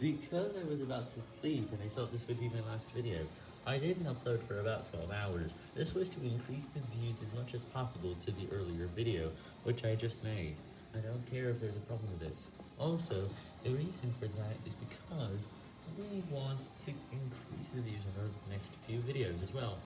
Because I was about to sleep and I thought this would be my last video, I didn't upload for about 12 hours. This was to increase the views as much as possible to the earlier video, which I just made. I don't care if there's a problem with it. Also, the reason for that is because we want to increase the views on our next few videos as well.